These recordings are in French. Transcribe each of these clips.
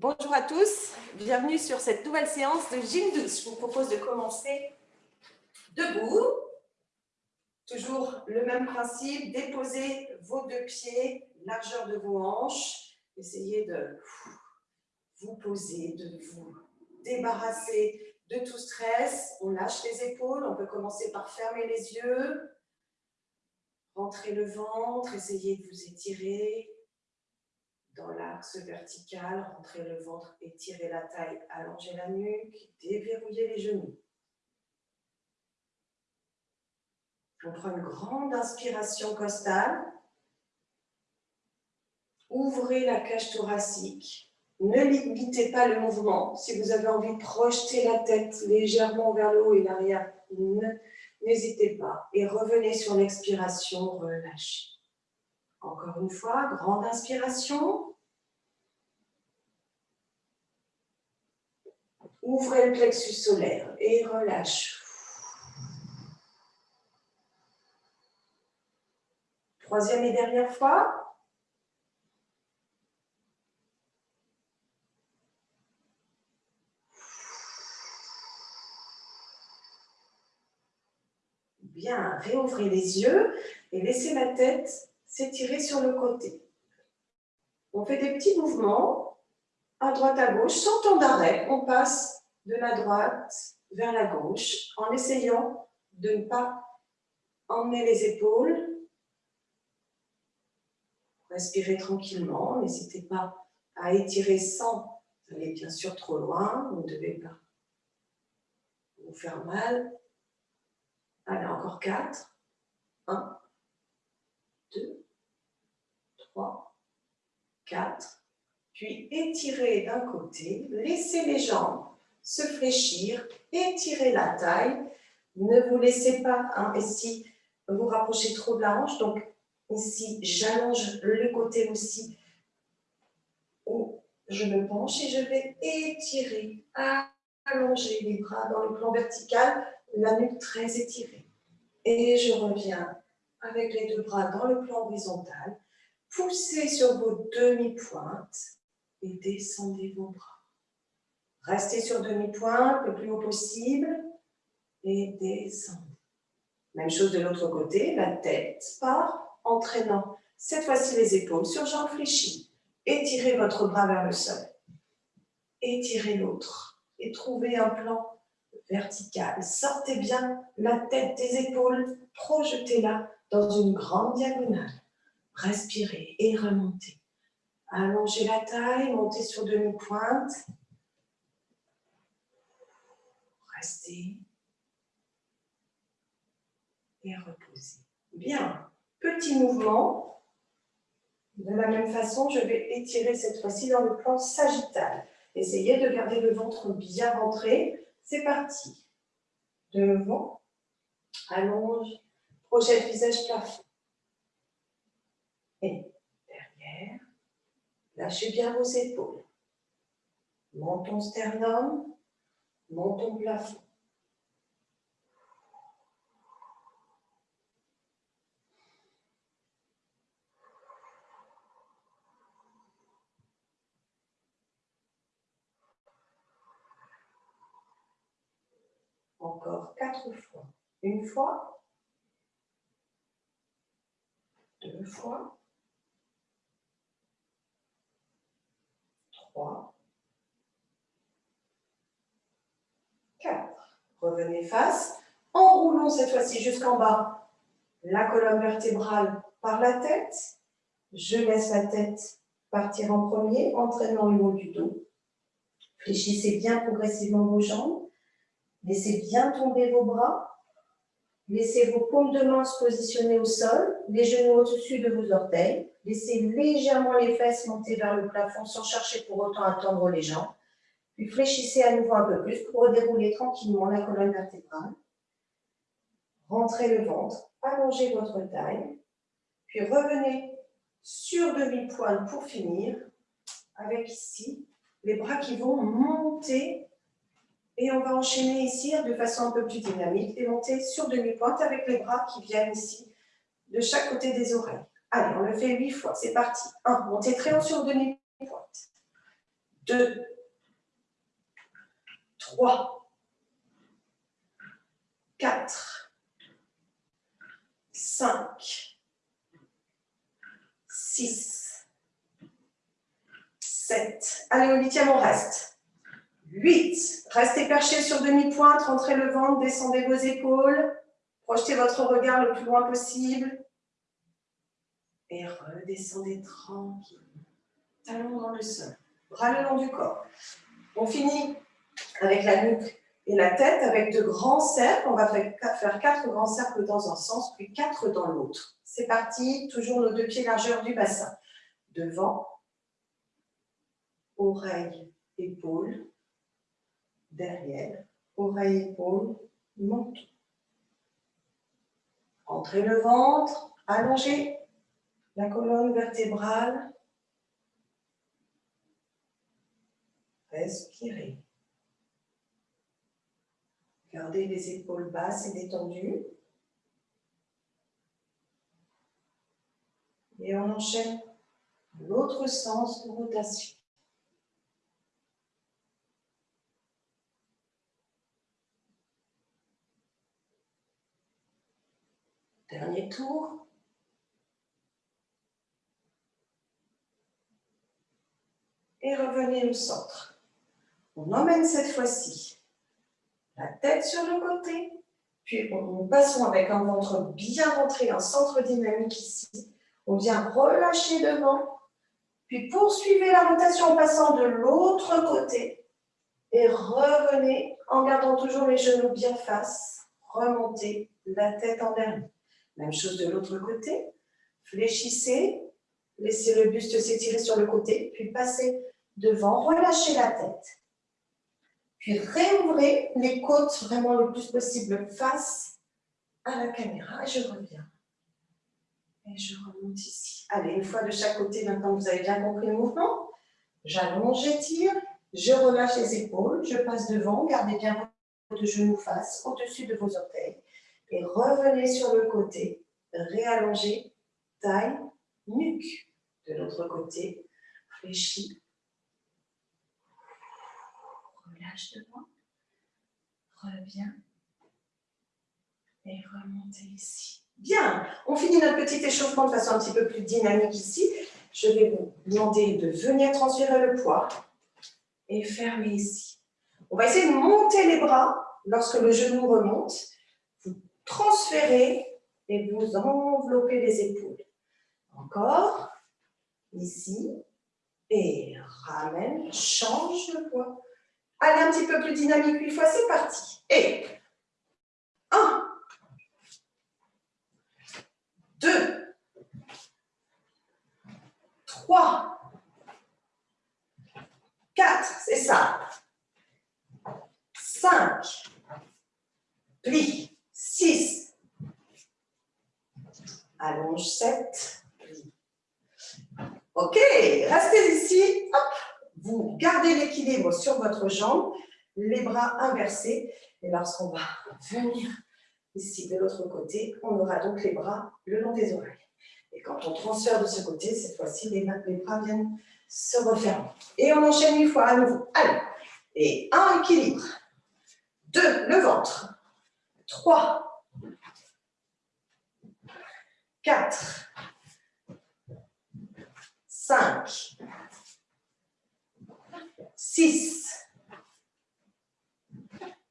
Bonjour à tous, bienvenue sur cette nouvelle séance de gym douce. Je vous propose de commencer debout. Toujours le même principe, déposez vos deux pieds, largeur de vos hanches. Essayez de vous poser, de vous débarrasser de tout stress. On lâche les épaules, on peut commencer par fermer les yeux. Rentrez le ventre, essayez de vous étirer, dans l'axe vertical, rentrez le ventre, étirez la taille, allongez la nuque, déverrouillez les genoux. On prend une grande inspiration costale. Ouvrez la cage thoracique. Ne limitez pas le mouvement. Si vous avez envie de projeter la tête légèrement vers le haut et l'arrière, n'hésitez pas. Et revenez sur l'expiration, relâchez. Encore une fois, grande inspiration. Ouvrez le plexus solaire et relâche. Troisième et dernière fois. Bien, réouvrez les yeux et laissez la tête s'étirer sur le côté. On fait des petits mouvements à droite à gauche, sans temps d'arrêt. On passe de la droite vers la gauche en essayant de ne pas emmener les épaules. Respirez tranquillement, n'hésitez pas à étirer sans aller bien sûr trop loin, vous ne devez pas vous faire mal. Allez, encore 4. 1, 2, 3, 4. Puis étirez d'un côté, laissez les jambes se fléchir, étirez la taille. Ne vous laissez pas, hein, ici, vous rapprochez trop de la hanche. Donc, ici, j'allonge le côté aussi. je me penche et je vais étirer, allonger les bras dans le plan vertical, la nuque très étirée. Et je reviens avec les deux bras dans le plan horizontal. Poussez sur vos demi-pointes et descendez vos bras. Restez sur demi-pointe le plus haut possible et descendez. Même chose de l'autre côté, la tête part, entraînant cette fois-ci les épaules sur jambes fléchies. Étirez votre bras vers le sol. Étirez l'autre et trouvez un plan vertical. Sortez bien la tête des épaules, projetez-la dans une grande diagonale. Respirez et remontez. Allongez la taille, montez sur demi-pointe. Restez et reposez. Bien, petit mouvement. De la même façon, je vais étirer cette fois-ci dans le plan sagittal. Essayez de garder le ventre bien rentré. C'est parti. Devant, allonge, projette visage plafond. Et derrière, lâchez bien vos épaules. Menton sternum, menton plafond. Encore quatre fois. Une fois, deux fois, trois, Revenez face. Enroulons cette fois-ci jusqu'en bas la colonne vertébrale par la tête. Je laisse la tête partir en premier, entraînant le haut du dos. Fléchissez bien progressivement vos jambes. Laissez bien tomber vos bras. Laissez vos paumes de main se positionner au sol, les genoux au-dessus de vos orteils. Laissez légèrement les fesses monter vers le plafond sans chercher pour autant à tendre les jambes. Puis fléchissez à nouveau un peu plus pour dérouler tranquillement la colonne vertébrale. Rentrez le ventre, allongez votre taille, puis revenez sur demi-pointe pour finir, avec ici les bras qui vont monter et on va enchaîner ici de façon un peu plus dynamique et monter sur demi-pointe avec les bras qui viennent ici de chaque côté des oreilles. Allez, on le fait huit fois, c'est parti. 1. Montez très haut sur demi-pointe. 2, 3, 4, 5, 6, 7. Allez, au huitième, on reste. 8. Restez perché sur demi-pointe, rentrez le ventre, descendez vos épaules. Projetez votre regard le plus loin possible. Et redescendez tranquille. Talons dans le sol. Bras le long du corps. On finit avec la nuque et la tête avec de grands cercles. On va faire quatre grands cercles dans un sens, puis quatre dans l'autre. C'est parti, toujours nos deux pieds largeur du bassin. Devant, oreille, épaule, derrière, oreille, épaule, menton. Entrez le ventre, allongez la colonne vertébrale. Respirez. Gardez les épaules basses et détendues. Et on enchaîne l'autre sens de rotation. Dernier tour. Et revenez au centre. On emmène cette fois-ci la tête sur le côté, puis on passons avec un ventre bien rentré, un centre dynamique ici. On vient relâcher devant, puis poursuivez la rotation en passant de l'autre côté et revenez en gardant toujours les genoux bien face, remontez la tête en dernier. Même chose de l'autre côté. Fléchissez, laissez le buste s'étirer sur le côté, puis passez devant, relâchez la tête. Réouvrez les côtes vraiment le plus possible face à la caméra. Je reviens. Et je remonte ici. Allez, une fois de chaque côté, maintenant vous avez bien compris le mouvement. J'allonge, j'étire, je relâche les épaules, je passe devant, gardez bien vos genoux face au-dessus de vos orteils et revenez sur le côté, réallongez, taille, nuque. De l'autre côté, fléchis, relâche devant, reviens et remontez ici. Bien, on finit notre petit échauffement de façon un petit peu plus dynamique ici. Je vais vous demander de venir transférer le poids et fermer ici. On va essayer de monter les bras lorsque le genou remonte transférez et vous enveloppez les épaules. Encore, ici, et ramène, change le poids. Allez un petit peu plus dynamique une fois, c'est parti. Et 1, 2, 3, 4, c'est ça. 5, plie. 6. Allonge 7. Ok, restez ici. Vous gardez l'équilibre sur votre jambe, les bras inversés. Et lorsqu'on va venir ici de l'autre côté, on aura donc les bras le long des oreilles. Et quand on transfère de ce côté, cette fois-ci, les, bras viennent se refermer. Et on enchaîne une fois à nouveau. Allez. Et un, équilibre. Deux, le ventre. 3, 4, 5, 6,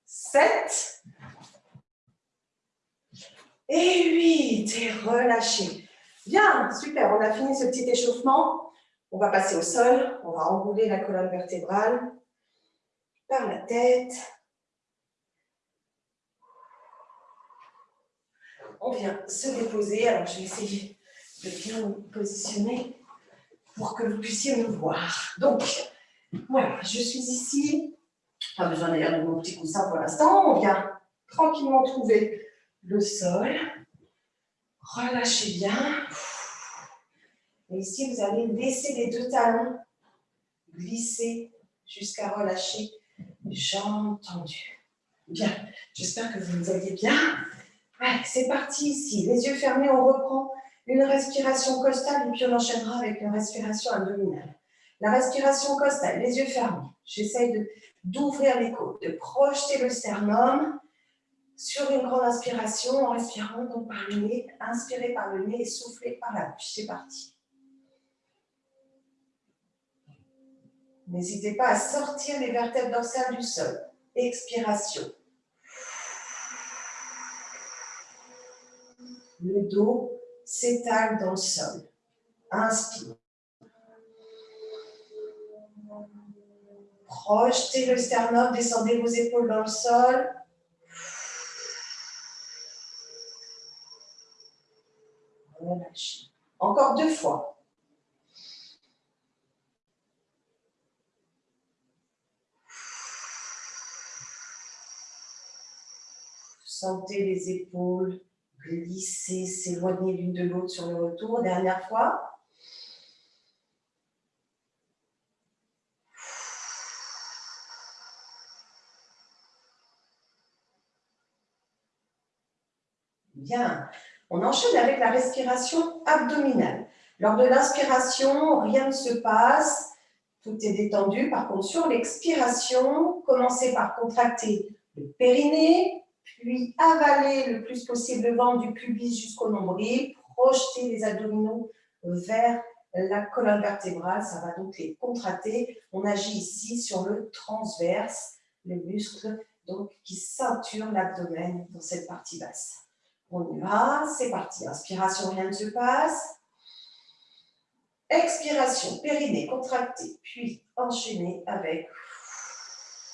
7 et 8. Et relâchez. Bien, super, on a fini ce petit échauffement. On va passer au sol, on va enrouler la colonne vertébrale par la tête. on vient se déposer. Alors, je vais essayer de bien me positionner pour que vous puissiez me voir. Donc, voilà, je suis ici. Pas besoin d'ailleurs de mon petit coussin pour l'instant. On vient tranquillement trouver le sol. Relâchez bien. Et ici, vous allez laisser les deux talons glisser jusqu'à relâcher jambes tendues. Bien, j'espère que vous allez bien. C'est parti ici. Les yeux fermés, on reprend une respiration costale et puis on enchaînera avec une respiration abdominale. La respiration costale, les yeux fermés. J'essaye d'ouvrir les côtes, de projeter le sternum sur une grande inspiration en respirant par le nez. Inspirez par le nez et soufflez par la bouche. C'est parti. N'hésitez pas à sortir les vertèbres dorsales du sol. Expiration. Le dos s'étale dans le sol. Inspire. Projetez le sternum, descendez vos épaules dans le sol. Relâchez. Encore deux fois. Sentez les épaules glisser, s'éloigner l'une de l'autre sur le retour. Dernière fois. Bien. On enchaîne avec la respiration abdominale. Lors de l'inspiration, rien ne se passe, tout est détendu. Par contre, sur l'expiration, commencez par contracter le périnée, puis avaler le plus possible le ventre du pubis jusqu'au nombril, projeter les abdominaux vers la colonne vertébrale, ça va donc les contracter. On agit ici sur le transverse, le muscle donc, qui ceinture l'abdomen dans cette partie basse. On y va, c'est parti. Inspiration, rien ne se passe. Expiration, périnée contracté, puis enchaîné avec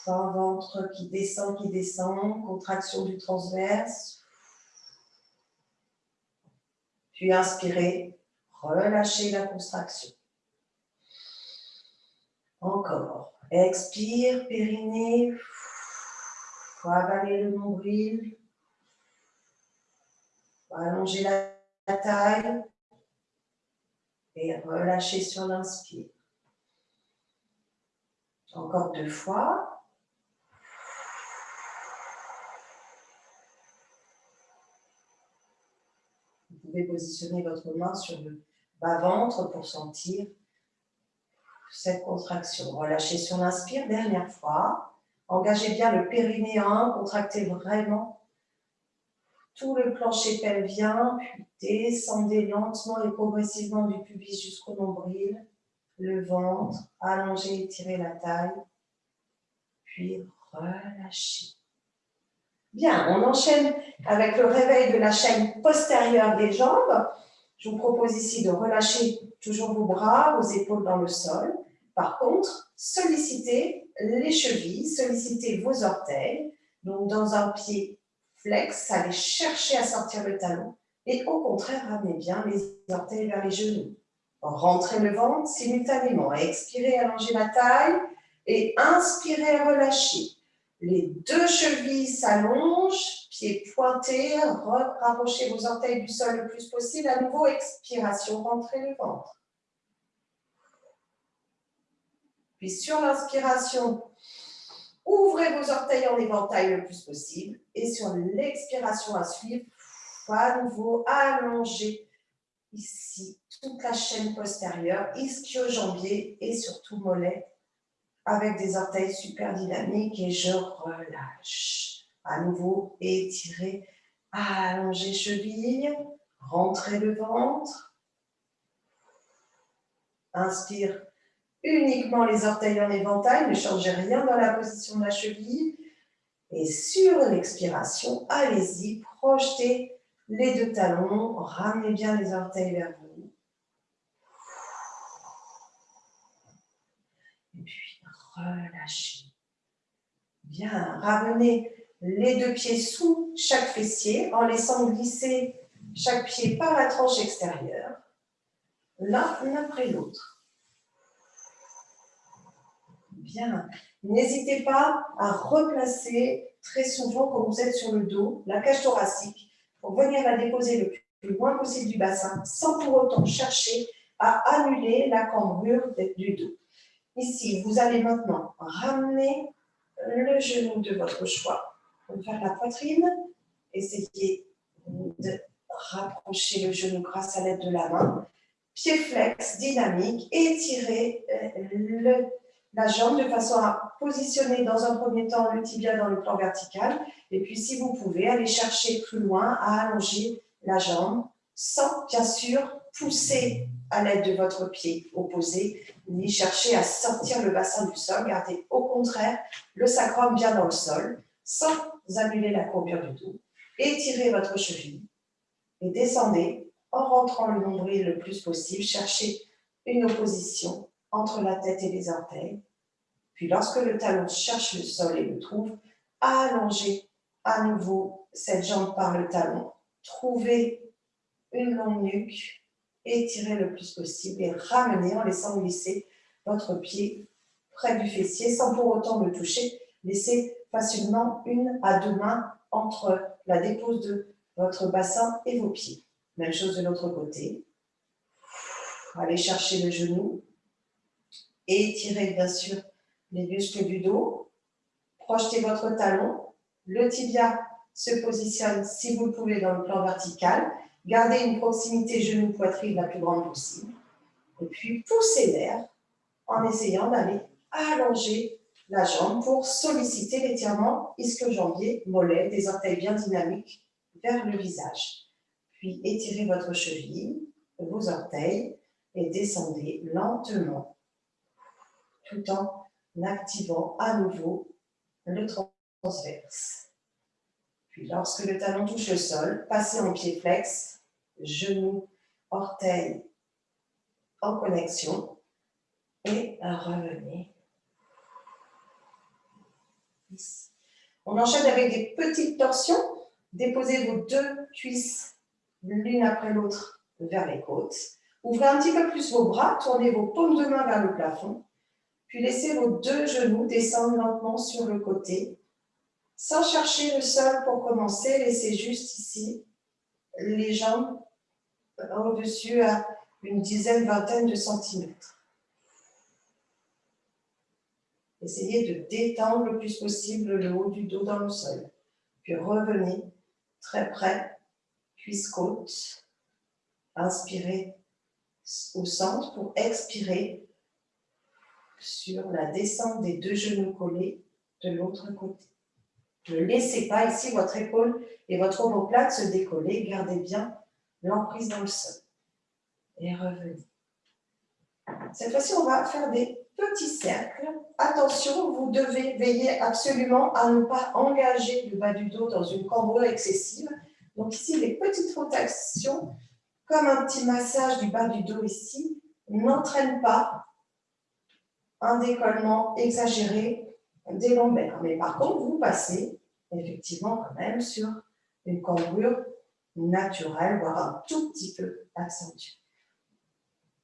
un ventre qui descend, qui descend, contraction du transverse. Puis inspirez, relâchez la contraction. Encore. Expire, périnée. Avaler le nombril. Allonger la taille. Et relâcher sur l'inspire. Encore deux fois. pouvez positionner votre main sur le bas-ventre pour sentir cette contraction. Relâchez sur l'inspire, dernière fois. Engagez bien le périnéen, contractez vraiment tout le plancher pelvien, puis descendez lentement et progressivement du pubis jusqu'au nombril, le ventre, allongez, étirez la taille, puis relâchez. Bien, on enchaîne avec le réveil de la chaîne postérieure des jambes. Je vous propose ici de relâcher toujours vos bras, vos épaules dans le sol. Par contre, sollicitez les chevilles, sollicitez vos orteils. Donc, dans un pied flex, allez chercher à sortir le talon. Et au contraire, ramenez bien les orteils vers les genoux. Rentrez le ventre simultanément. Expirez, allongez la taille. Et inspirez, relâchez. Les deux chevilles s'allongent, pieds pointés, rapprochez vos orteils du sol le plus possible. À nouveau, expiration, rentrez le ventre. Puis sur l'inspiration, ouvrez vos orteils en éventail le plus possible. Et sur l'expiration à suivre, à nouveau, allongez ici toute la chaîne postérieure, ischio-jambier et surtout mollet avec des orteils super dynamiques et je relâche. À nouveau, étirez, allongez cheville, rentrez le ventre. Inspire uniquement les orteils en éventail, ne changez rien dans la position de la cheville. Et sur l'expiration, allez-y, projetez les deux talons, ramenez bien les orteils vers vous. relâchez. Bien, ramenez les deux pieds sous chaque fessier en laissant glisser chaque pied par la tranche extérieure, l'un après l'autre. Bien, n'hésitez pas à replacer très souvent quand vous êtes sur le dos, la cage thoracique, pour venir la déposer le plus loin possible du bassin, sans pour autant chercher à annuler la cambrure du dos. Ici, vous allez maintenant ramener le genou de votre choix faire la poitrine. Essayez de rapprocher le genou grâce à l'aide de la main. pied flex, dynamique, étirez euh, la jambe de façon à positionner dans un premier temps le tibia dans le plan vertical. Et puis, si vous pouvez, aller chercher plus loin à allonger la jambe sans, bien sûr, pousser à l'aide de votre pied opposé, ni chercher à sortir le bassin du sol. Gardez au contraire le sacrum bien dans le sol, sans annuler la courbure du dos. Étirez votre cheville et descendez en rentrant le nombril le plus possible. Cherchez une opposition entre la tête et les orteils. Puis lorsque le talon cherche le sol et le trouve, allongez à nouveau cette jambe par le talon. Trouvez une longue nuque, étirez le plus possible et ramenez en laissant glisser votre pied près du fessier sans pour autant le toucher. Laissez facilement une à deux mains entre la dépose de votre bassin et vos pieds. Même chose de l'autre côté. Allez chercher le genou. Étirez bien sûr les muscles du dos. Projetez votre talon. Le tibia se positionne, si vous le pouvez, dans le plan vertical. Gardez une proximité genou-poitrine la plus grande possible. Et puis, poussez l'air en essayant d'aller allonger la jambe pour solliciter l'étirement ischio-jambier, mollet, des orteils bien dynamiques vers le visage. Puis étirez votre cheville, vos orteils et descendez lentement tout en activant à nouveau le transverse. Puis lorsque le talon touche le sol, passez en pied flex, genoux, orteils en connexion et revenez. On enchaîne avec des petites torsions. Déposez vos deux cuisses l'une après l'autre vers les côtes. Ouvrez un petit peu plus vos bras, tournez vos paumes de main vers le plafond, puis laissez vos deux genoux descendre lentement sur le côté sans chercher le sol pour commencer, laissez juste ici les jambes au-dessus à une dizaine, vingtaine de centimètres. Essayez de détendre le plus possible le haut du dos dans le sol. Puis revenez très près, cuisse-côte. Inspirez au centre pour expirer sur la descente des deux genoux collés de l'autre côté. Ne laissez pas ici votre épaule et votre omoplate se décoller. Gardez bien l'emprise dans le sol. Et revenez. Cette fois-ci, on va faire des petits cercles. Attention, vous devez veiller absolument à ne pas engager le bas du dos dans une cambrure excessive. Donc ici, les petites rotations, comme un petit massage du bas du dos ici, n'entraînent pas un décollement exagéré des lombaires. Mais par contre, vous passez effectivement quand même sur une cambrure naturelle, voire un tout petit peu accentuée.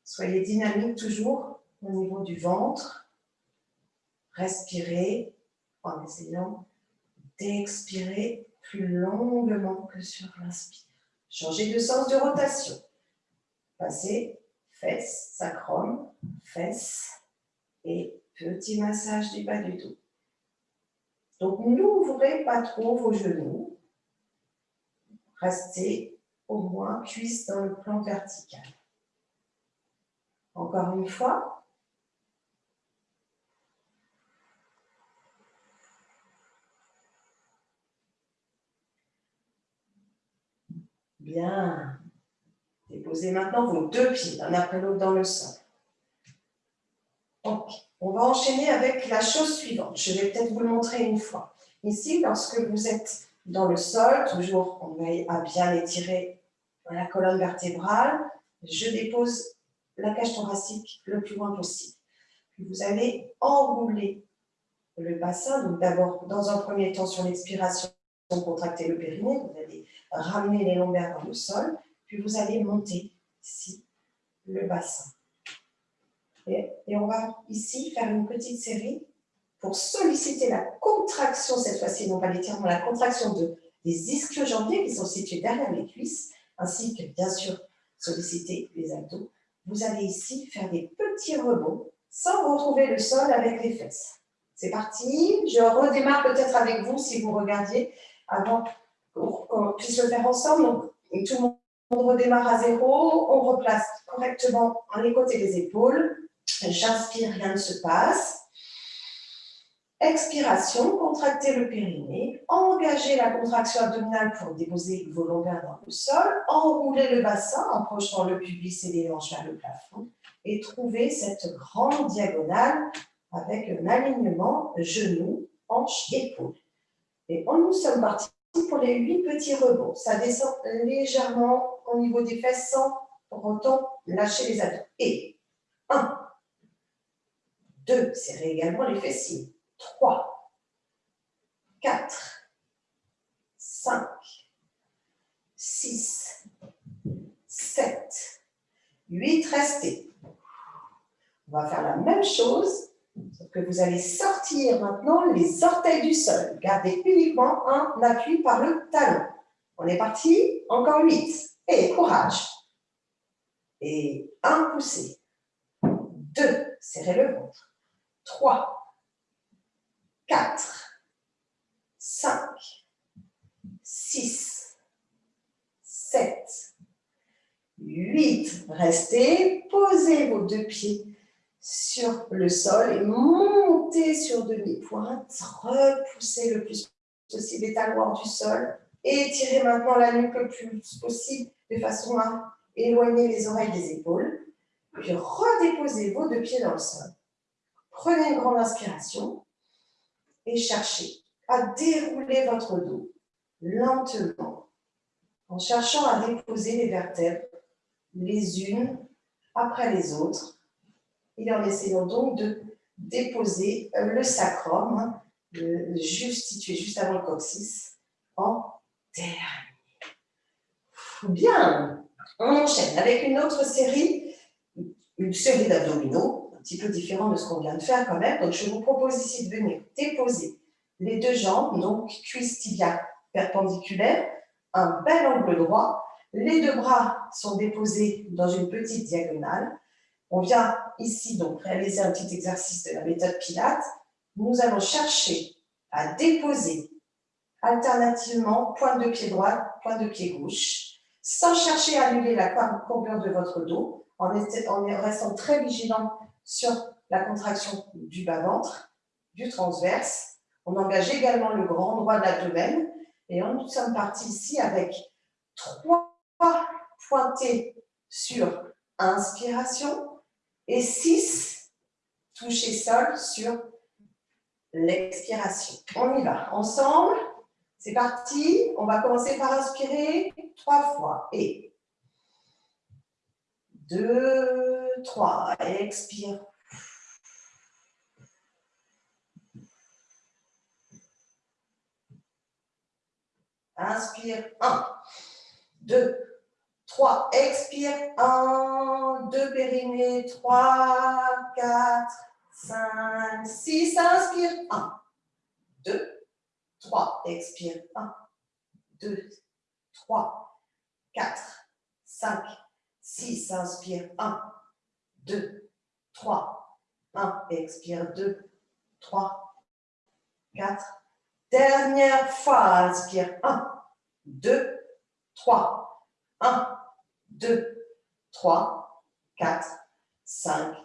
Soyez dynamique toujours au niveau du ventre. Respirez en essayant d'expirer plus longuement que sur l'inspire. Changez de sens de rotation. Passez fesses, sacrum, fesses et petit massage du bas du dos. Donc, n'ouvrez pas trop vos genoux. Restez au moins cuisse dans le plan vertical. Encore une fois. Bien. Déposez maintenant vos deux pieds, l'un après l'autre dans le sol. On va enchaîner avec la chose suivante. Je vais peut-être vous le montrer une fois. Ici, lorsque vous êtes dans le sol, toujours on veille à bien étirer la colonne vertébrale, je dépose la cage thoracique le plus loin possible. Puis vous allez enrouler le bassin. Donc d'abord, dans un premier temps, sur l'expiration, contracter le périnée. Vous allez ramener les lombaires dans le sol. Puis vous allez monter ici le bassin. Et, on va ici faire une petite série pour solliciter la contraction, cette fois-ci, non pas l'étirement, la contraction de, des ischio-jambiers qui sont situés derrière les cuisses, ainsi que, bien sûr, solliciter les abdos. Vous allez ici faire des petits rebonds sans retrouver le sol avec les fesses. C'est parti. Je redémarre peut-être avec vous si vous regardiez avant qu'on puisse le faire ensemble. Donc, tout le monde redémarre à zéro, on replace correctement les côtés des épaules. J'inspire, rien ne se passe. Expiration, contractez le périnée, engagez la contraction abdominale pour déposer vos lombaires dans le sol, enroulez le bassin en projetant le pubis et les hanches vers le plafond et trouvez cette grande diagonale avec un alignement genou, hanche, épaule. Et nous sommes partis pour les huit petits rebonds. Ça descend légèrement au niveau des fesses sans pour autant lâcher les abdos. Et 1, 2, serrez également les fessiers. 3, 4, 5, 6, 7, 8, restez. On va faire la même chose, sauf que vous allez sortir maintenant les orteils du sol. Gardez uniquement un appui par le talon. On est parti, encore 8. Et courage. Et un poussé. 2, serrez le ventre. 3, 4, 5, 6, 7, 8. Restez, posez vos deux pieds sur le sol et montez sur demi-pointe. Repoussez le plus possible les talons du sol. Étirez maintenant la nuque le plus possible de façon à éloigner les oreilles des épaules. Puis redéposez vos deux pieds dans le sol. Prenez une grande inspiration et cherchez à dérouler votre dos lentement en cherchant à déposer les vertèbres les unes après les autres et en essayant donc de déposer le sacrum, juste situé juste avant le coccyx, en dernier. Bien, on enchaîne avec une autre série, une série d'abdominaux un petit peu différent de ce qu'on vient de faire quand même. Donc, je vous propose ici de venir déposer les deux jambes, donc cuisse tibia perpendiculaire, un bel angle droit. Les deux bras sont déposés dans une petite diagonale. On vient ici donc réaliser un petit exercice de la méthode Pilates. Nous allons chercher à déposer alternativement pointe de pied droit, pointe de pied gauche, sans chercher à annuler la courbure de votre dos, en restant très vigilant sur la contraction du bas-ventre, du transverse. On engage également le grand droit de. Et nous sommes partis ici avec trois pointés sur inspiration et six touchés sol sur l'expiration. On y va. Ensemble, c'est parti. On va commencer par inspirer trois fois. Et deux, 3, expire. Inspire, 1, 2, 3, expire, 1, 2, périnée, 3, 4, 5, 6, inspire, 1, 2, 3, expire, 1, 2, 3, 4, 5, 6, inspire, 1, 2, 3, 1, expire, 2, 3, 4. Dernière fois, inspire, 1, 2, 3, 1, 2, 3, 4, 5,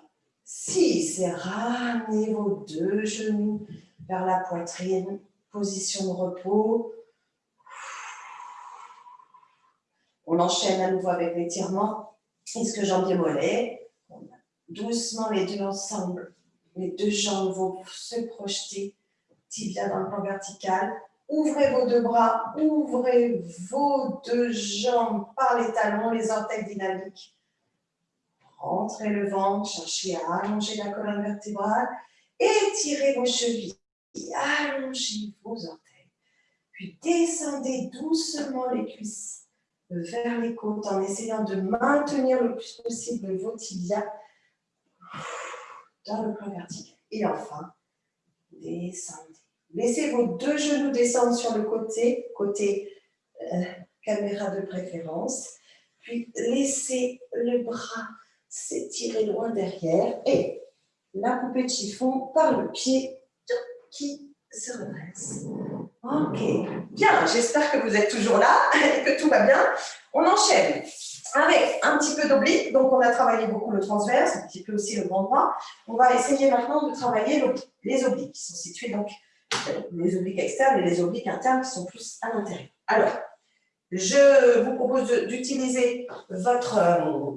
6. Et ramenez vos deux genoux vers la poitrine, position de repos. On enchaîne à nouveau avec l'étirement. Que jambier mollet doucement les deux ensemble. Les deux jambes vont se projeter, tibia dans le plan vertical. Ouvrez vos deux bras, ouvrez vos deux jambes par les talons, les orteils dynamiques. Rentrez le ventre, cherchez à allonger la colonne vertébrale. Étirez vos chevilles, allongez vos orteils. Puis descendez doucement les cuisses vers les côtes en essayant de maintenir le plus possible vos tibias dans le plan vertical. Et enfin, descendez. Laissez vos deux genoux descendre sur le côté, côté euh, caméra de préférence. Puis laissez le bras s'étirer loin derrière et la poupée de chiffon par le pied qui? Se redresse. Ok, bien, j'espère que vous êtes toujours là et que tout va bien. On enchaîne avec un petit peu d'oblique, donc on a travaillé beaucoup le transverse, un petit peu aussi le grand droit. On va essayer maintenant de travailler les obliques, qui sont situés donc les obliques externes et les obliques internes qui sont plus à l'intérieur. Alors, je vous propose d'utiliser votre, euh,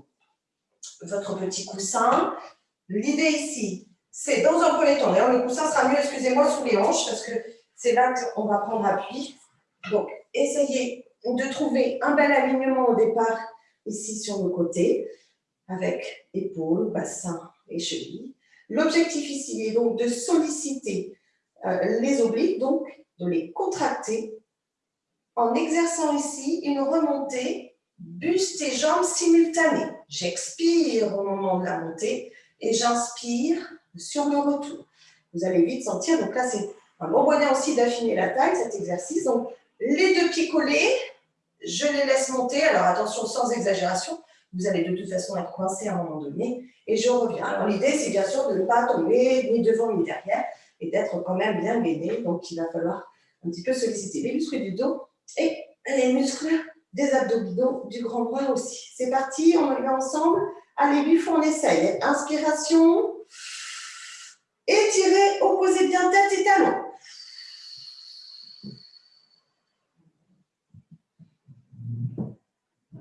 votre petit coussin. L'idée ici, c'est dans un premier temps, d'ailleurs le coussin sera mieux, excusez-moi, sous les hanches, parce que c'est là qu'on va prendre appui. Donc, essayez de trouver un bel alignement au départ, ici sur le côté, avec épaules, bassin et cheville. L'objectif ici est donc de solliciter euh, les obliques, donc de les contracter en exerçant ici une remontée buste et jambes simultanée. J'expire au moment de la montée et j'inspire sur le retour. Vous allez vite sentir, donc là c'est un bon moyen aussi d'affiner la taille, cet exercice. Donc les deux pieds collés, je les laisse monter. Alors attention, sans exagération, vous allez de toute façon être coincé à un moment donné et je reviens. Alors l'idée c'est bien sûr de ne pas tomber ni devant ni derrière et d'être quand même bien gainé. Donc il va falloir un petit peu solliciter les muscles du dos et les muscles des abdominaux du grand bras aussi. C'est parti, on y va ensemble. Allez, lui, on essaye. Inspiration. Étirez, opposez bien tête et talons.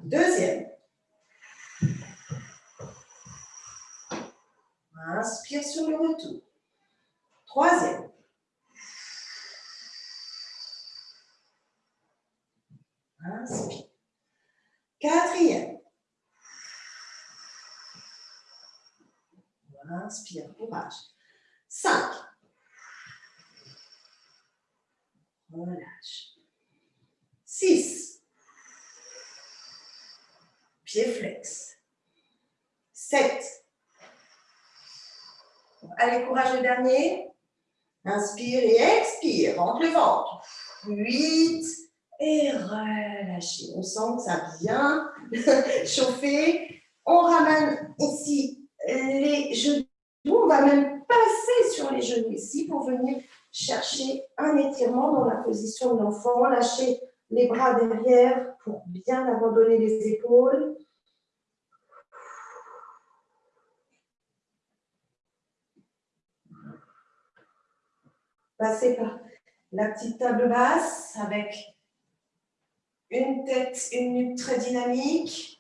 Deuxième. Inspire sur le retour. Troisième. Inspire. Quatrième. Inspire, courage. Cinq. Relâche. Six. Pied flex. Sept. Allez, courage le dernier. Inspire et expire. Rentre le ventre. Huit et relâchez. On sent que ça a bien chauffé. On ramène ici les genoux. On va même passer sur les genoux ici pour venir chercher un étirement dans la position de l'enfant. Lâchez les bras derrière pour bien abandonner les épaules. Passez par la petite table basse avec une tête, une nuque très dynamique.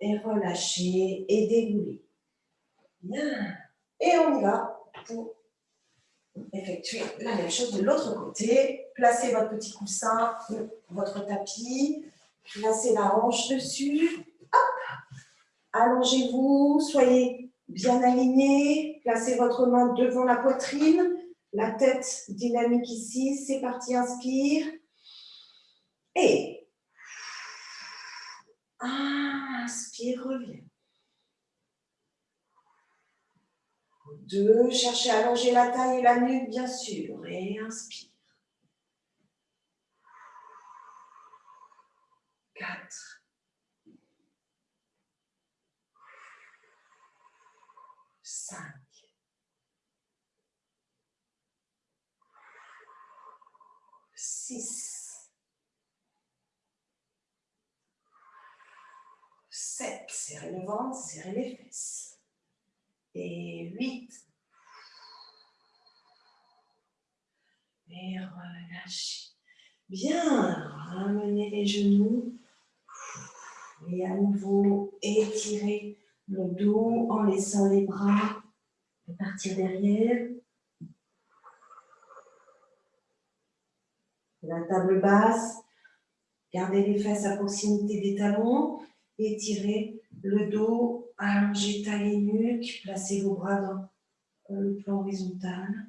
Et relâcher et dégouler. Bien. Et on y va pour effectuer la même chose de l'autre côté. Placez votre petit coussin, votre tapis. Placez la hanche dessus. Allongez-vous, soyez bien aligné. Placez votre main devant la poitrine. La tête dynamique ici. C'est parti, inspire. Et inspire, reviens. Deux, cherchez à allonger la taille et la nuque, bien sûr. Et inspire. Quatre. Cinq. Six. 7, serrez le ventre, serrez les fesses. Et 8. Et relâchez. Bien, ramenez les genoux. Et à nouveau, étirez le dos en laissant les bras partir derrière. La table basse, gardez les fesses à proximité des talons étirez le dos, allongez taille et nuque, placez vos bras dans le plan horizontal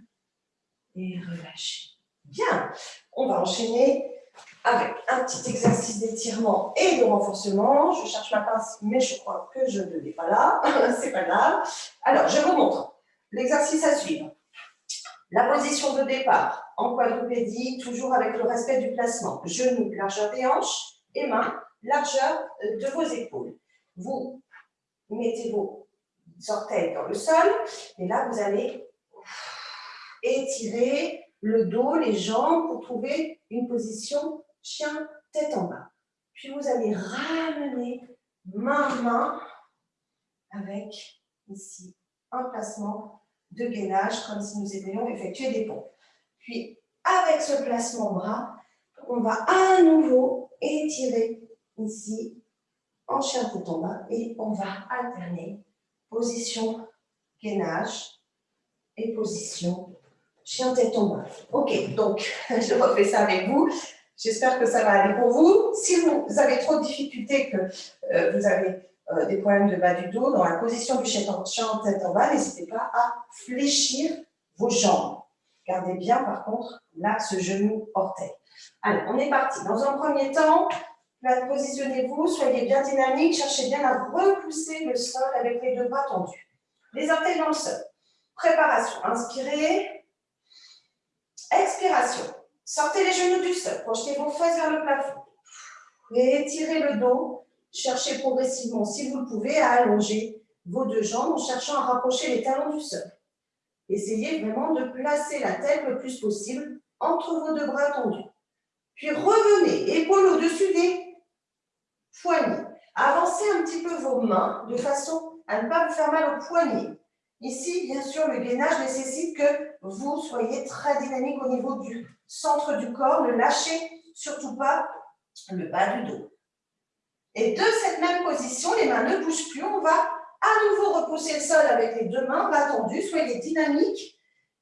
et relâchez. Bien, on va enchaîner avec un petit exercice d'étirement et de renforcement. Je cherche ma pince, mais je crois que je ne l'ai pas là. C'est pas grave. Alors, je vous montre l'exercice à suivre. La position de départ en quadrupédie, toujours avec le respect du placement. Genoux, largeur des hanches et mains largeur euh, de vos épaules. Vous mettez vos orteils dans le sol et là, vous allez étirer le dos, les jambes pour trouver une position chien tête en bas. Puis vous allez ramener main-main avec ici un placement de gainage comme si nous étions effectuer des pompes. Puis avec ce placement bras, on va à nouveau étirer ici en chien tête en bas et on va alterner position gainage et position chien tête en bas. Ok, donc je refais ça avec vous. J'espère que ça va aller pour vous. Si vous avez trop de difficultés, que euh, vous avez euh, des problèmes de bas du dos, dans la position du chien tête en bas, n'hésitez pas à fléchir vos jambes. Gardez bien, par contre, l'axe genou-orteil. Allez, on est parti. Dans un premier temps, positionnez-vous, soyez bien dynamique, cherchez bien à repousser le sol avec les deux bras tendus. Les orteils dans le sol. Préparation. Inspirez. Expiration. Sortez les genoux du sol. Projetez vos fesses vers le plafond. Et étirez le dos. Cherchez progressivement, si vous le pouvez, à allonger vos deux jambes en cherchant à rapprocher les talons du sol. Essayez vraiment de placer la tête le plus possible entre vos deux bras tendus. Puis revenez, épaules au-dessus des poignets. Avancez un petit peu vos mains de façon à ne pas vous faire mal aux poignets. Ici, bien sûr, le gainage nécessite que vous soyez très dynamique au niveau du centre du corps. Ne lâchez surtout pas le bas du dos. Et de cette même position, les mains ne bougent plus. On va à nouveau repousser le sol avec les deux mains, bas tendus. Soyez dynamique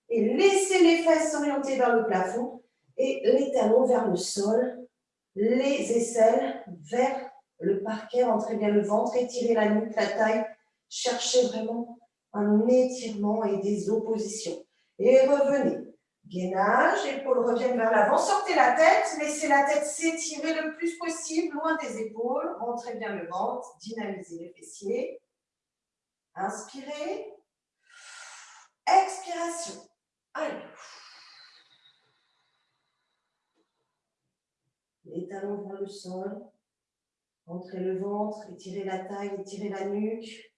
et laissez les fesses s'orienter vers le plafond et les talons vers le sol, les aisselles vers le parquet. Rentrez bien le ventre, étirez la nuque, la taille. Cherchez vraiment un étirement et des oppositions. Et revenez. Gainage, épaules reviennent vers l'avant. Sortez la tête, laissez la tête s'étirer le plus possible, loin des épaules. Rentrez bien le ventre, dynamisez les fessiers. Inspirez. Expiration. Allez. Les talons vers le sol. Rentrez le ventre, étirez la taille, étirez la nuque.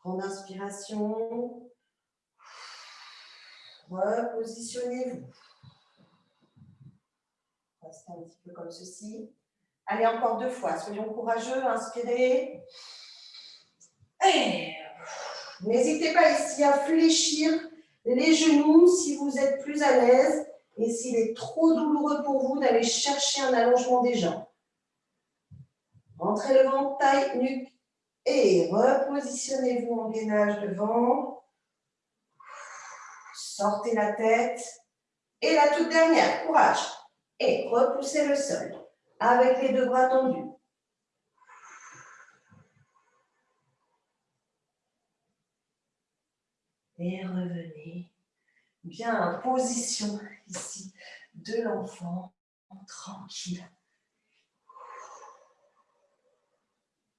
Grande inspiration. Repositionnez-vous. Restez un petit peu comme ceci. Allez, encore deux fois. Soyons courageux. Inspirez. N'hésitez pas ici à fléchir les genoux si vous êtes plus à l'aise et s'il est trop douloureux pour vous d'aller chercher un allongement des jambes. Rentrez le ventre, taille, nuque, et repositionnez-vous en gainage devant. Sortez la tête. Et la toute dernière, courage. Et repoussez le sol avec les deux bras tendus. Et revenez bien en position ici de l'enfant, tranquille.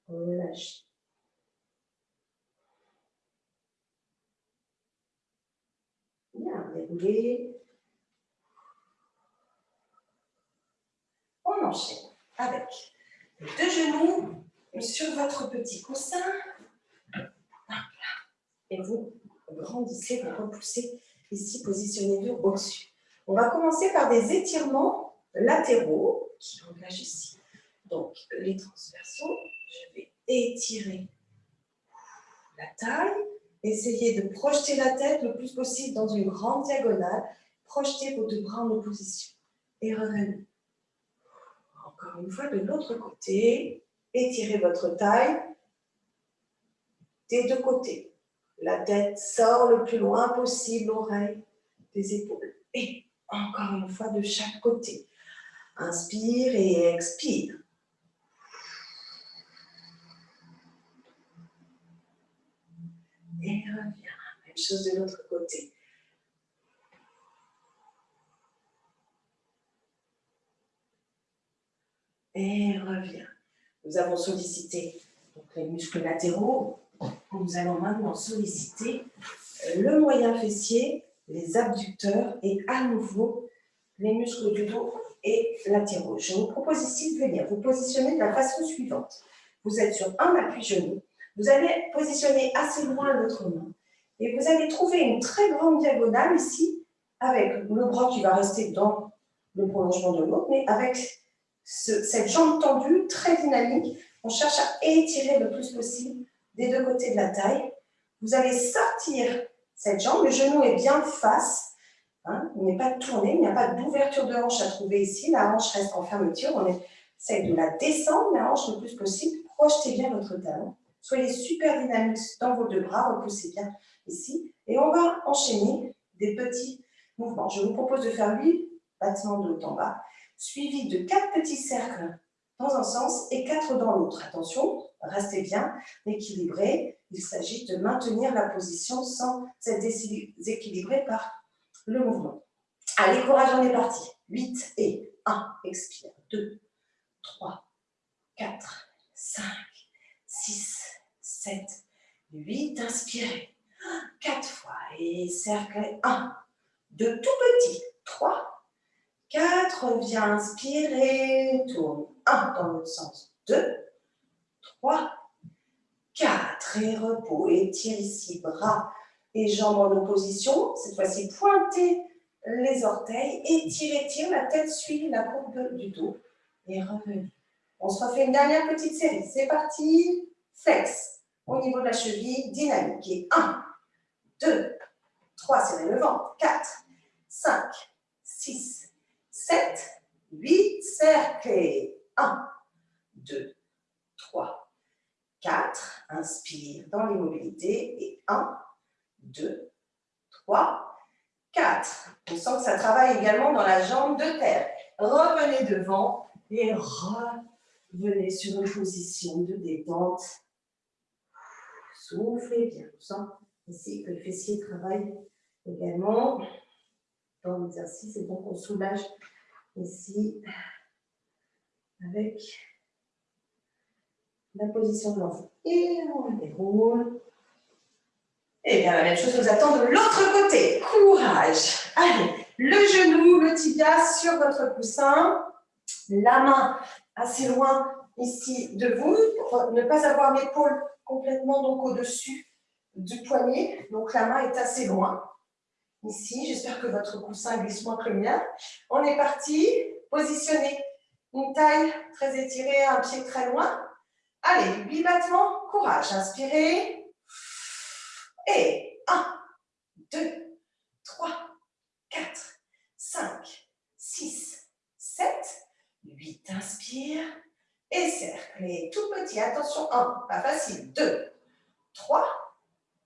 Relâchez. On enchaîne avec les deux genoux sur votre petit coussin. Et vous grandissez, vous repoussez ici, positionnez-vous au-dessus. On va commencer par des étirements latéraux qui engagent ici. Donc, les transversaux, je vais étirer la taille, Essayez de projeter la tête le plus possible dans une grande diagonale. Projetez vos deux bras en opposition. Et revenez. Encore une fois, de l'autre côté. Étirez votre taille des deux côtés. La tête sort le plus loin possible, l'oreille des épaules. Et encore une fois, de chaque côté. Inspire et expire. et reviens. Chose de l'autre côté. Et reviens. Nous avons sollicité les muscles latéraux. Nous allons maintenant solliciter le moyen fessier, les abducteurs et à nouveau les muscles du dos et latéraux. Je vous propose ici de venir vous positionner de la façon suivante. Vous êtes sur un appui genou, vous allez positionner assez loin l'autre main et vous allez trouver une très grande diagonale ici avec le bras qui va rester dans le prolongement de l'autre, mais avec cette jambe tendue, très dynamique. On cherche à étirer le plus possible des deux côtés de la taille. Vous allez sortir cette jambe, le genou est bien face, hein, il n'est pas tourné, il n'y a pas d'ouverture de hanche à trouver ici, la hanche reste en fermeture, on essaie de la descendre, la hanche le plus possible, projetez bien votre talon, soyez super dynamique dans vos deux bras, repoussez bien ici, et on va enchaîner des petits mouvements. Je vous propose de faire 8 battements de haut en bas, suivis de quatre petits cercles dans un sens et quatre dans l'autre. Attention, restez bien équilibré. Il s'agit de maintenir la position sans être déséquilibré par le mouvement. Allez, courage, on est parti. 8 et 1, expire. 2, 3, 4, 5, 6, 7, 8, inspirez. 4 fois et cercle 1, 2, tout petit. 3, 4, viens inspirer, tourne 1 dans l'autre sens, 2, 3, 4 et repos, étire ici, bras et jambes en opposition, cette fois-ci pointez les orteils, étire, étire, la tête suit la courbe du dos et revenez. On se refait une dernière petite série, c'est parti, flex, au niveau de la cheville, dynamique, et 1, 2, 3, serrez le ventre, 4, 5, 6, 7, 8, cercles. 1, 2, 3, 4. Inspire dans l'immobilité. Et 1, 2, 3, 4. On sent que ça travaille également dans la jambe de terre. Revenez devant et revenez sur une position de détente. Soufflez bien. On sent ici que le fessier travaille également dans l'exercice et donc on soulage ici avec la position de l'enfant. Et on déroule. Et bien la même chose nous attend de l'autre côté. Courage. Allez, le genou, le tibia sur votre coussin. La main assez loin ici de vous pour ne pas avoir l'épaule complètement donc au-dessus du poignet. Donc la main est assez loin. Ici, j'espère que votre coussin glisse moins que le mien. On est parti. Positionnez une taille très étirée, un pied très loin. Allez, 8 battements, courage. Inspirez. Et 1, 2, 3, 4, 5, 6, 7, 8. Inspire. Et cercle. Et tout petit, attention, 1, pas facile. 2, 3,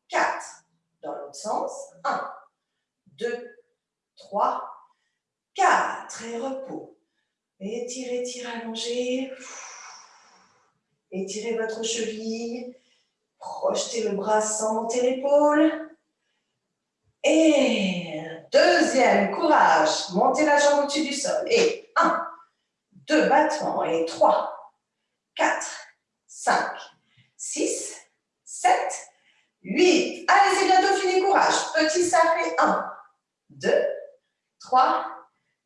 4. Dans l'autre sens, 1, 2, 3, 4. Et repos. Étirez, étirez, allongez. Étirez votre cheville. Projetez le bras sans monter l'épaule. Et deuxième, courage. Montez la jambe au-dessus du sol. Et 1, 2 battements. Et 3, 4, 5, 6, 7, 8. Allez, c'est bientôt fini, courage. Petit cercle. 1, 2, 3,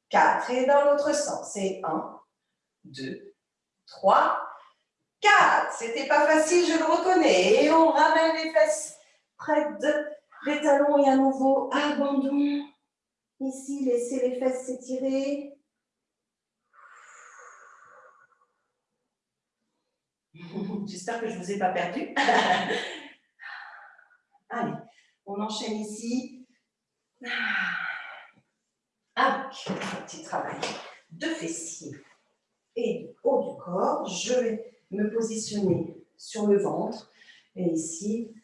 4. Et dans l'autre sens, c'est 1, 2, 3, 4. C'était pas facile, je le reconnais. Et on ramène les fesses près de les talons et à nouveau abandon. Ici, laissez les fesses s'étirer. J'espère que je ne vous ai pas perdu. Allez, on enchaîne ici. Avec un petit travail de fessiers et du haut du corps. Je vais me positionner sur le ventre. Et ici,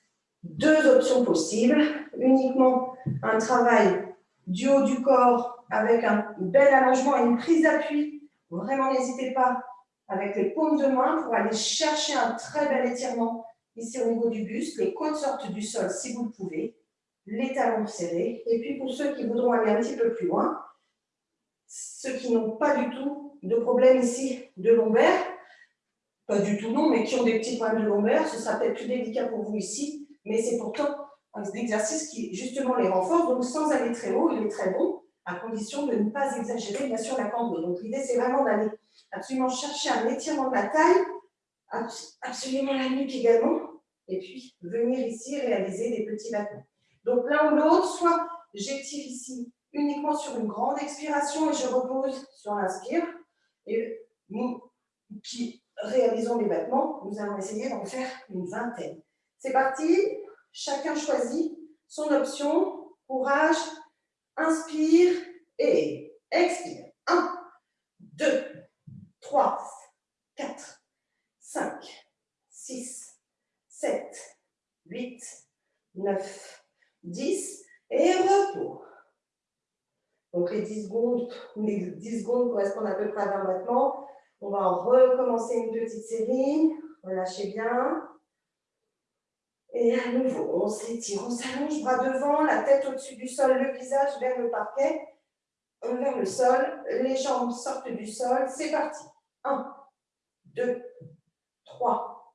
deux options possibles. Uniquement un travail du haut du corps avec un bel allongement et une prise d'appui. Vraiment, n'hésitez pas avec les paumes de main pour aller chercher un très bel étirement ici au niveau du buste. Les côtes sortent du sol si vous le pouvez. Les talons serrés. Et puis pour ceux qui voudront aller un petit peu plus loin, ceux qui n'ont pas du tout de problème ici de lombaire, pas du tout non, mais qui ont des petits problèmes de lombaire, ce sera peut-être plus délicat pour vous ici, mais c'est pourtant un exercice qui justement les renforce, donc sans aller très haut, il est très bon, à condition de ne pas exagérer bien sûr la cambre. Donc l'idée c'est vraiment d'aller absolument chercher un étirement de la taille, absolument la nuque également, et puis venir ici réaliser des petits battements. Donc l'un ou l'autre, soit j'étire ici uniquement sur une grande expiration et je repose sur l'inspire. Et nous qui réalisons les battements, nous allons essayer d'en faire une vingtaine. C'est parti, chacun choisit son option. Courage, inspire et expire. 1, 2, 3, 4, 5, 6, 7, 8, 9, 10 et repos. Donc les 10 secondes, les 10 secondes correspondent à peu près à 20 battements. On va recommencer une petite série. Relâchez bien. Et à nouveau, on s'étire, on s'allonge, bras devant, la tête au-dessus du sol, le visage vers le parquet, vers le sol, les jambes sortent du sol. C'est parti. 1, 2, 3,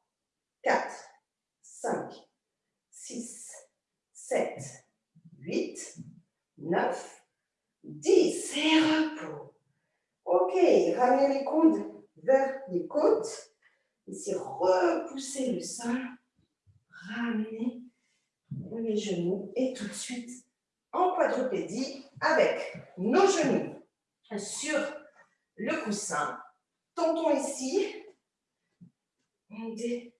4, 5, 6, 7, 8, 9, 10. Et repos. Ok, ramenez les coudes vers les côtes. Ici, repoussez le sol. Ramenez les genoux. Et tout de suite, en quadrupédie, avec nos genoux sur le coussin. Tentons ici des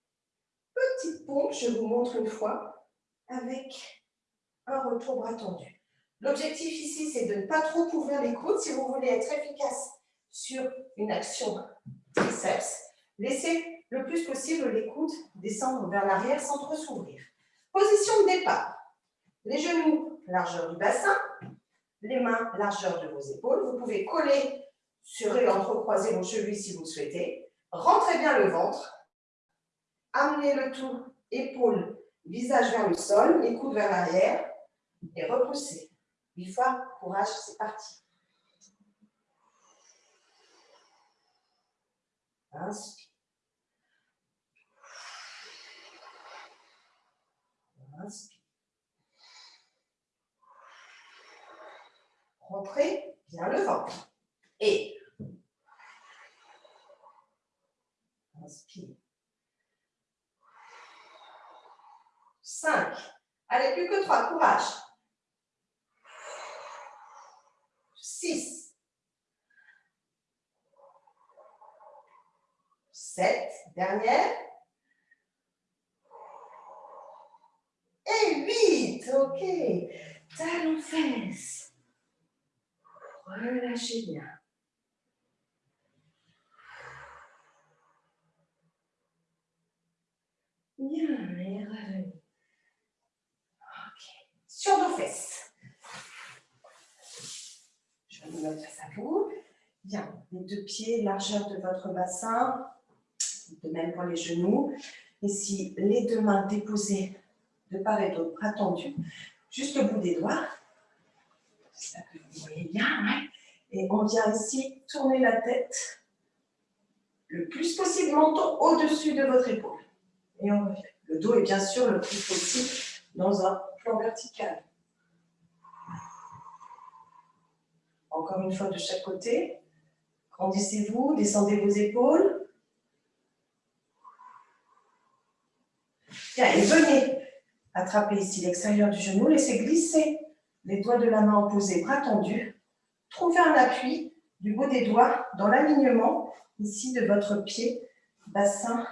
petites pompes, je vous montre une fois, avec un retour bras tendu. L'objectif ici, c'est de ne pas trop ouvrir les coudes. Si vous voulez être efficace sur une action triceps, laissez le plus possible les coudes descendre vers l'arrière sans trop s'ouvrir. Position de départ. Les genoux, largeur du bassin. Les mains, largeur de vos épaules. Vous pouvez coller sur et entrecroiser vos chevilles si vous le souhaitez. Rentrez bien le ventre. Amenez le tout, épaules, visage vers le sol, les coudes vers l'arrière et repoussez. Huit fois, courage, c'est parti. Inspire. Inspire. Rentrez bien le ventre. Et inspire. 5. Allez, plus que 3, courage. 6. 7. Dernière. Et 8. OK. Talons fesses. Relâchez bien. Bien, et. OK. Sur nos fesses. Je vais vous mettre face à vous. Bien, les deux pieds, largeur de votre bassin. De même pour les genoux. Ici, les deux mains déposées de part et d'autre, bras tendus, jusqu'au bout des doigts. J'espère que vous voyez bien. Et on vient ici tourner la tête le plus possible, menton au-dessus de votre épaule. Et on revient. Le dos est bien sûr le plus possible dans un plan vertical. Encore une fois de chaque côté. Grandissez-vous, descendez vos épaules. Bien, et venez attraper ici l'extérieur du genou, laissez glisser les doigts de la main opposés, bras tendus. Trouvez un appui du bout des doigts dans l'alignement ici de votre pied, bassin,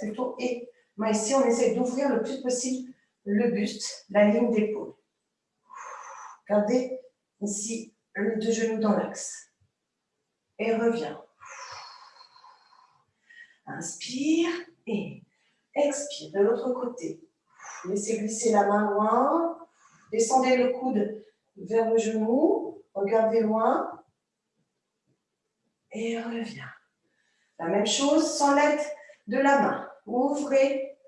plutôt, et moi ici on essaie d'ouvrir le plus possible le buste, la ligne d'épaule. Gardez ici les deux genoux dans l'axe. Et reviens. Inspire et expire de l'autre côté. Laissez glisser la main loin. Descendez le coude vers le genou. Regardez loin. Et reviens. La même chose sans l'aide de la main. Ouvrez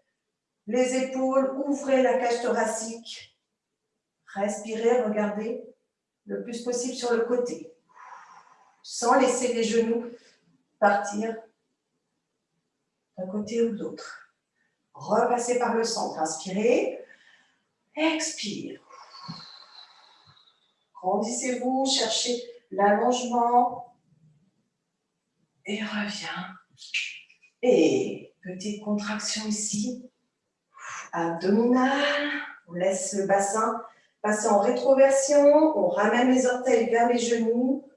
les épaules, ouvrez la cage thoracique. Respirez, regardez le plus possible sur le côté. Sans laisser les genoux partir d'un côté ou de l'autre. Repassez par le centre. Inspirez. Expire. Grandissez-vous, cherchez l'allongement. Et reviens. Et petite contraction ici. Abdominale. On laisse le bassin Passez en rétroversion, on ramène les orteils vers les genoux,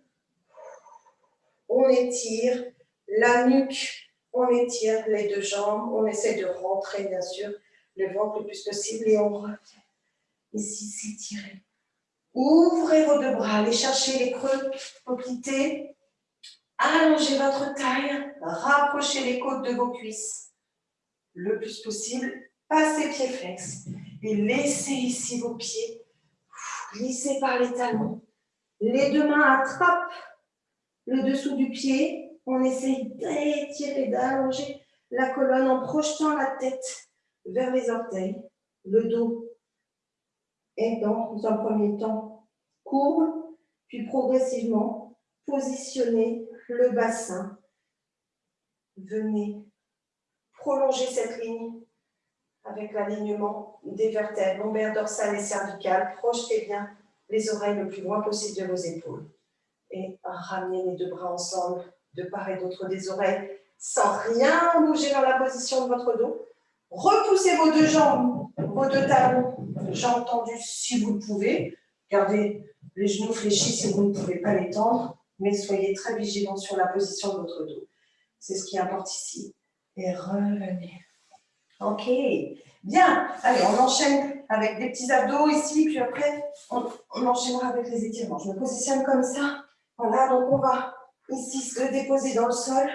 on étire la nuque, on étire les deux jambes, on essaie de rentrer bien sûr le ventre le plus possible et on revient. Ici, s'étirer. Ouvrez vos deux bras, allez chercher les creux, quitter. Allongez votre taille, rapprochez les côtes de vos cuisses le plus possible. Passez pieds flex et laissez ici vos pieds glisser par les talons. Les deux mains attrapent le dessous du pied. On essaye d'étirer, d'allonger la colonne en projetant la tête vers les orteils. Le dos est dans un premier temps courbe, puis progressivement positionnez le bassin. Venez prolonger cette ligne avec l'alignement des vertèbres lombaires, dorsales et cervicales. Projetez bien les oreilles le plus loin possible de vos épaules. Et ramenez les deux bras ensemble, de part et d'autre des oreilles, sans rien bouger dans la position de votre dos. Repoussez vos deux jambes, vos deux talons, jambes tendues si vous le pouvez. Gardez les genoux fléchis si vous ne pouvez pas les tendre, mais soyez très vigilants sur la position de votre dos. C'est ce qui importe ici. Et revenez. Ok, bien. Allez, on enchaîne avec des petits abdos ici, puis après, on, enchaînera avec les étirements. Je me positionne comme ça. Voilà, donc on va ici se déposer dans le sol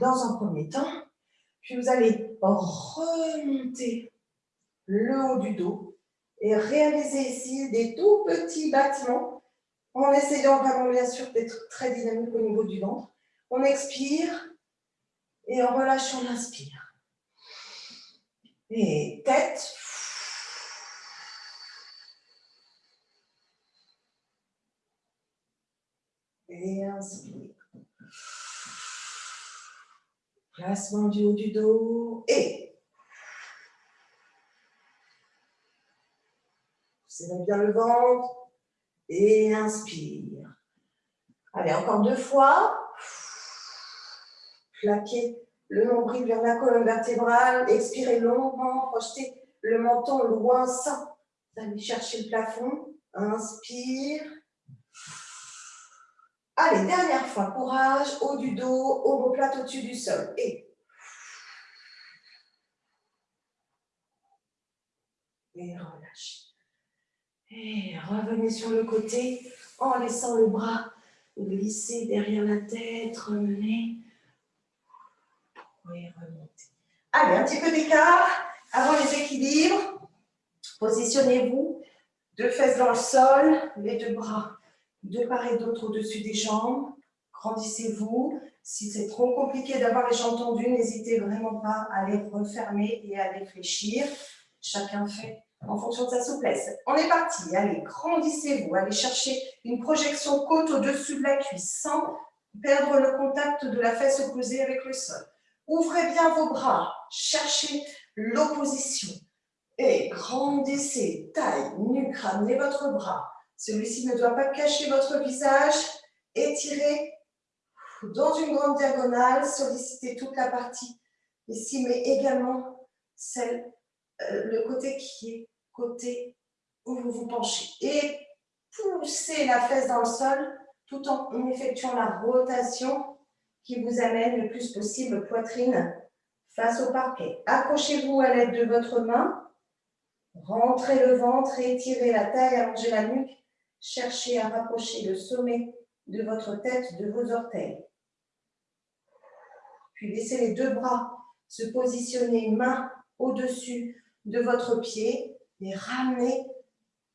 dans un premier temps. Puis vous allez remonter le haut du dos et réaliser ici des tout petits battements en essayant vraiment bien sûr d'être très dynamique au niveau du ventre. On expire et en relâchant l'inspire. Et tête. Et inspire. Placement du haut du dos. Et. Serrez bien le ventre. Et inspire. Allez, encore deux fois. Plaquez le nombril vers la colonne vertébrale, expirez longuement, projetez le menton loin sans aller chercher le plafond. Inspire. Allez, dernière fois, courage, haut du dos, omoplate au-dessus du sol. Et et relâchez. Et revenez sur le côté en laissant le bras glisser derrière la tête, remenez. Oui, remontez. Allez, un petit peu d'écart avant les équilibres. Positionnez-vous, deux fesses dans le sol, les deux bras de part et d'autre au-dessus des jambes. Grandissez-vous. Si c'est trop compliqué d'avoir les jambes tendues, n'hésitez vraiment pas à les refermer et à les fléchir. Chacun fait en fonction de sa souplesse. On est parti. Allez, grandissez-vous. Allez chercher une projection côte au-dessus de la cuisse sans perdre le contact de la fesse opposée avec le sol. Ouvrez bien vos bras, cherchez l'opposition. Et grandissez, taille, nuque, ramenez votre bras. Celui-ci ne doit pas cacher votre visage. Étirez dans une grande diagonale, sollicitez toute la partie ici, mais également celle, euh, le côté qui est côté où vous vous penchez. Et poussez la fesse dans le sol tout en effectuant la rotation qui vous amène le plus possible poitrine face au parquet. Accrochez-vous à l'aide de votre main. Rentrez le ventre étirez la taille, allongez la nuque. Cherchez à rapprocher le sommet de votre tête de vos orteils. Puis laissez les deux bras se positionner main au-dessus de votre pied et ramenez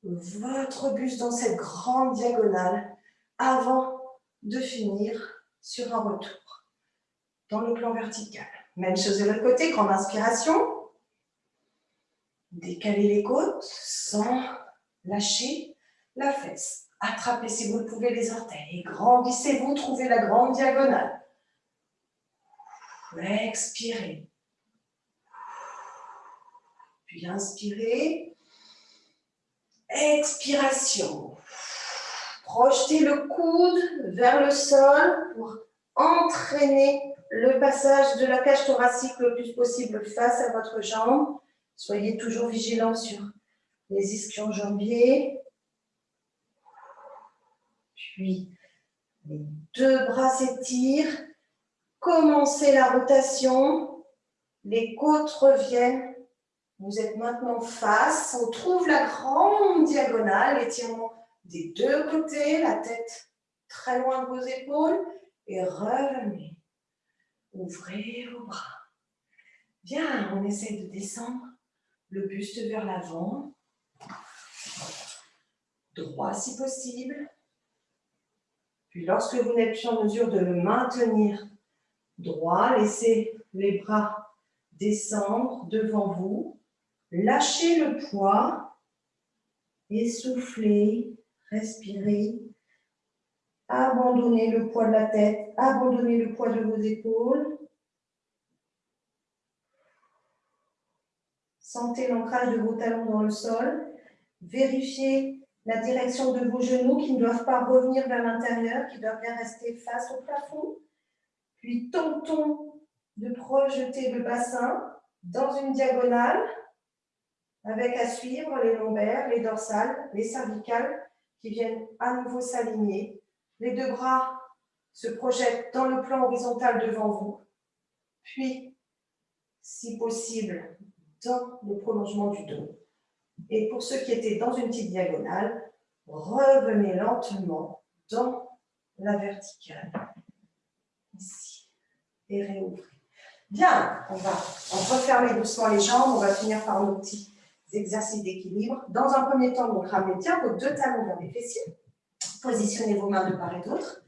votre buste dans cette grande diagonale avant de finir sur un retour dans le plan vertical. Même chose de l'autre côté, grande inspiration. Décalez les côtes sans lâcher la fesse. Attrapez si vous le pouvez les orteils grandissez-vous, trouvez la grande diagonale. Expirez. Puis inspirez. Expiration. Projetez le coude vers le sol pour entraîner le passage de la cage thoracique le plus possible face à votre jambe. Soyez toujours vigilant sur les ischio-jambiers. Puis, les deux bras s'étirent. Commencez la rotation. Les côtes reviennent. Vous êtes maintenant face. On trouve la grande diagonale. Étirement des deux côtés. La tête très loin de vos épaules. Et revenez. Ouvrez vos bras. Bien, on essaie de descendre le buste vers l'avant. Droit si possible. Puis lorsque vous n'êtes plus en mesure de le maintenir droit, laissez les bras descendre devant vous. Lâchez le poids. Essoufflez, respirez. Abandonnez le poids de la tête, abandonnez le poids de vos épaules. Sentez l'ancrage de vos talons dans le sol. Vérifiez la direction de vos genoux qui ne doivent pas revenir vers l'intérieur, qui doivent bien rester face au plafond. Puis tentons de projeter le bassin dans une diagonale avec à suivre les lombaires, les dorsales, les cervicales qui viennent à nouveau s'aligner. Les deux bras se projettent dans le plan horizontal devant vous. Puis, si possible, dans le prolongement du dos. Et pour ceux qui étaient dans une petite diagonale, revenez lentement dans la verticale. Ici. Et réouvrez. Bien, on va refermer doucement les jambes. On va finir par nos petits exercices d'équilibre. Dans un premier temps, vous ramenez bien vos deux talons vers les fessiers. Positionnez vos mains de part et d'autre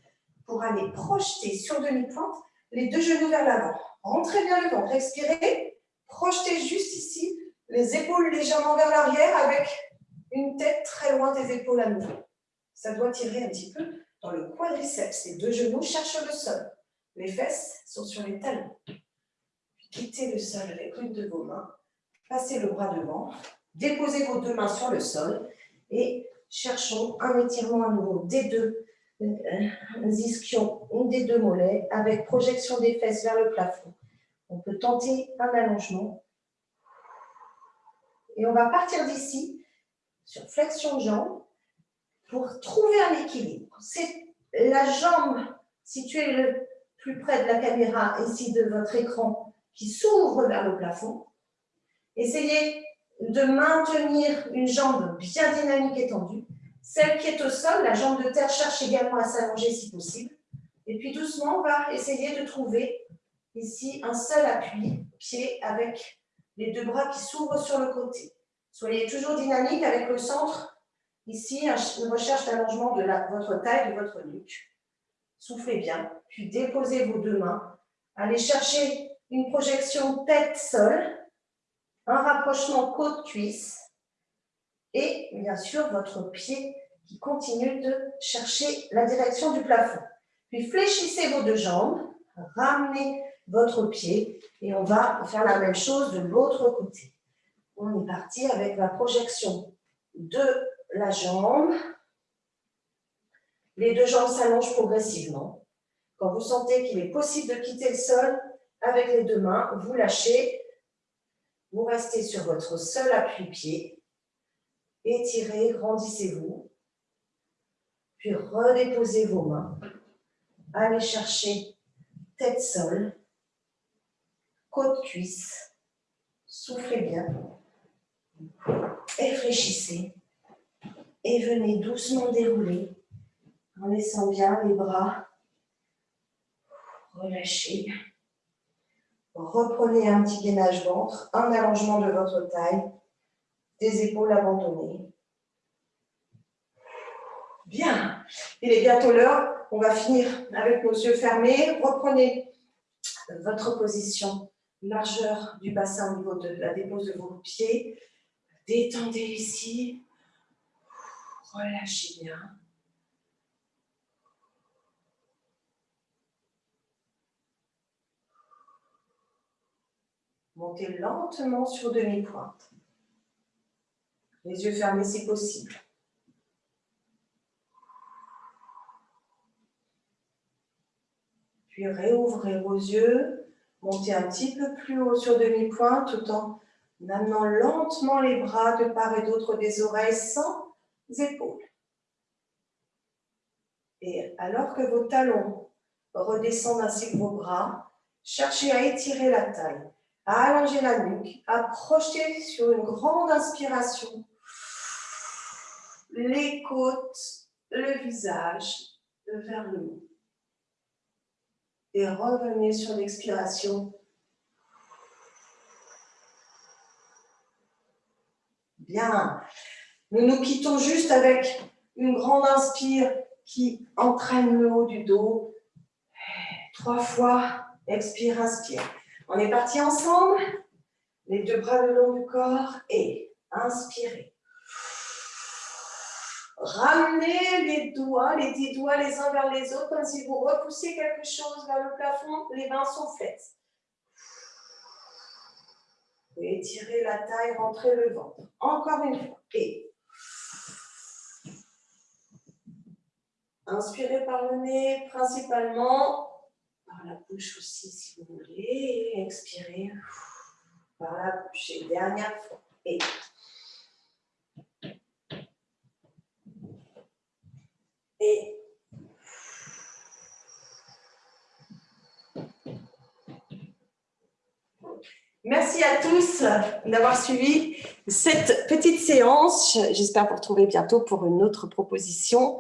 pour aller projeter sur demi-pointe les deux genoux vers l'avant. Rentrez bien le ventre, expirez. Projetez juste ici les épaules légèrement vers l'arrière avec une tête très loin des épaules à nouveau. Ça doit tirer un petit peu dans le quadriceps. Les deux genoux cherchent le sol. Les fesses sont sur les talons. Quittez le sol avec une de vos mains. Passez le bras devant. Déposez vos deux mains sur le sol. Et cherchons un étirement à nouveau des deux euh, ischions ou des deux mollets avec projection des fesses vers le plafond. On peut tenter un allongement et on va partir d'ici sur flexion de jambe pour trouver un équilibre. C'est la jambe située le plus près de la caméra, ici de votre écran, qui s'ouvre vers le plafond. Essayez de maintenir une jambe bien dynamique et tendue. Celle qui est au sol, la jambe de terre, cherche également à s'allonger si possible. Et puis doucement, on va essayer de trouver ici un seul appui, pied avec les deux bras qui s'ouvrent sur le côté. Soyez toujours dynamique avec le centre. Ici, une recherche d'allongement de votre taille, de votre nuque. Soufflez bien, puis déposez vos deux mains. Allez chercher une projection tête-sol, un rapprochement côte-cuisse et bien sûr votre pied qui continue de chercher la direction du plafond. Puis fléchissez vos deux jambes, ramenez votre pied et on va faire la même chose de l'autre côté. On est parti avec la projection de la jambe. Les deux jambes s'allongent progressivement. Quand vous sentez qu'il est possible de quitter le sol, avec les deux mains, vous lâchez. Vous restez sur votre seul appui-pied. Étirez, grandissez-vous. Puis redéposez vos mains. Allez chercher tête-sol côte-cuisse. Soufflez bien. Réfléchissez. Et venez doucement dérouler en laissant bien les bras relâchés. Reprenez un petit gainage ventre, un allongement de votre taille, des épaules abandonnées. Bien, il est bientôt l'heure. On va finir avec nos yeux fermés. Reprenez votre position largeur du bassin au niveau de la dépose de vos pieds. Détendez ici. Relâchez bien. Montez lentement sur demi-pointe. Les yeux fermés si possible. Puis réouvrez vos yeux Montez un petit peu plus haut sur demi-pointe tout en en amenant lentement les bras de part et d'autre des oreilles sans épaules. Et alors que vos talons redescendent ainsi que vos bras, cherchez à étirer la taille, à allonger la nuque, projeter sur une grande inspiration les côtes, le visage vers le haut. Et revenez sur l'expiration. Bien. Nous nous quittons juste avec une grande inspire qui entraîne le haut du dos. Trois fois. Expire, inspire. On est parti ensemble. Les deux bras le long du corps et inspirez. Ramenez les doigts, les dix doigts les uns vers les autres, comme si vous repoussiez quelque chose vers le plafond, les mains sont faites. étirez la taille, rentrez le ventre. Encore une fois. Et inspirez par le nez, principalement par la bouche aussi, si vous voulez. expirez par la bouche. Et dernière fois. Et Et Merci à tous d'avoir suivi cette petite séance. J'espère vous retrouver bientôt pour une autre proposition